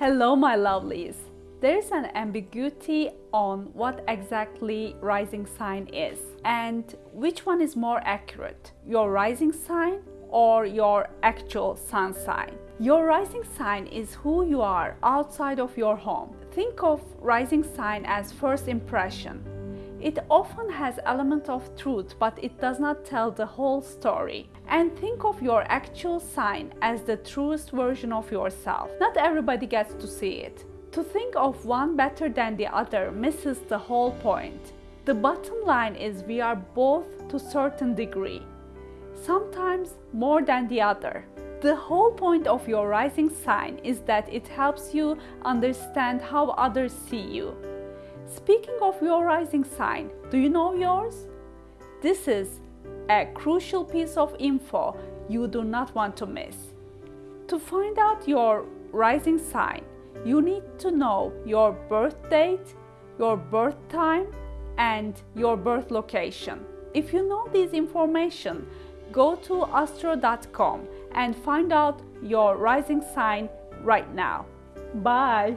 Hello, my lovelies. There is an ambiguity on what exactly rising sign is and which one is more accurate, your rising sign or your actual sun sign. Your rising sign is who you are outside of your home. Think of rising sign as first impression. It often has element of truth, but it does not tell the whole story. And think of your actual sign as the truest version of yourself. Not everybody gets to see it. To think of one better than the other misses the whole point. The bottom line is we are both to a certain degree, sometimes more than the other. The whole point of your rising sign is that it helps you understand how others see you. Speaking of your rising sign, do you know yours? This is a crucial piece of info you do not want to miss. To find out your rising sign, you need to know your birth date, your birth time, and your birth location. If you know these information, go to astro.com and find out your rising sign right now. Bye!